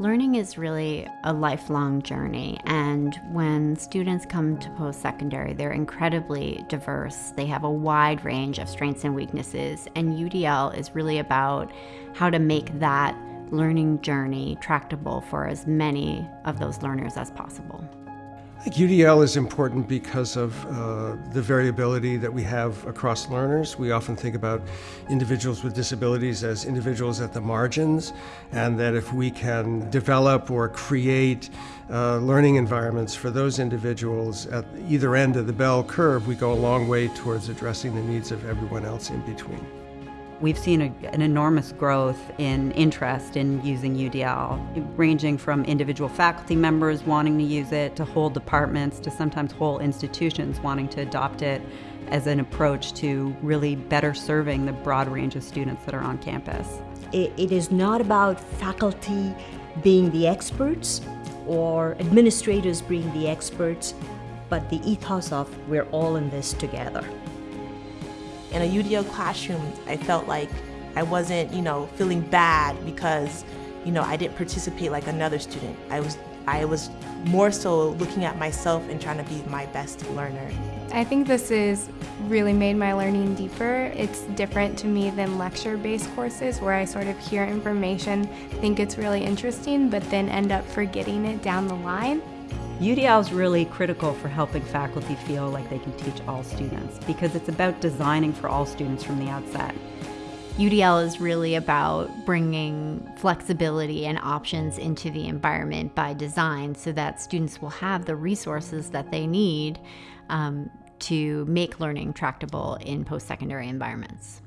Learning is really a lifelong journey, and when students come to post secondary, they're incredibly diverse. They have a wide range of strengths and weaknesses, and UDL is really about how to make that learning journey tractable for as many of those learners as possible. I think UDL is important because of uh, the variability that we have across learners. We often think about individuals with disabilities as individuals at the margins, and that if we can develop or create uh, learning environments for those individuals at either end of the bell curve, we go a long way towards addressing the needs of everyone else in between. We've seen a, an enormous growth in interest in using UDL, ranging from individual faculty members wanting to use it to whole departments to sometimes whole institutions wanting to adopt it as an approach to really better serving the broad range of students that are on campus. it, it is not about faculty being the experts or administrators being the experts, but the ethos of we're all in this together. In a UDL classroom, I felt like I wasn't, you know, feeling bad because, you know, I didn't participate like another student. I was I was more so looking at myself and trying to be my best learner. I think this has really made my learning deeper. It's different to me than lecture-based courses where I sort of hear information, think it's really interesting, but then end up forgetting it down the line. UDL is really critical for helping faculty feel like they can teach all students because it's about designing for all students from the outset. UDL is really about bringing flexibility and options into the environment by design so that students will have the resources that they need um, to make learning tractable in post secondary environments.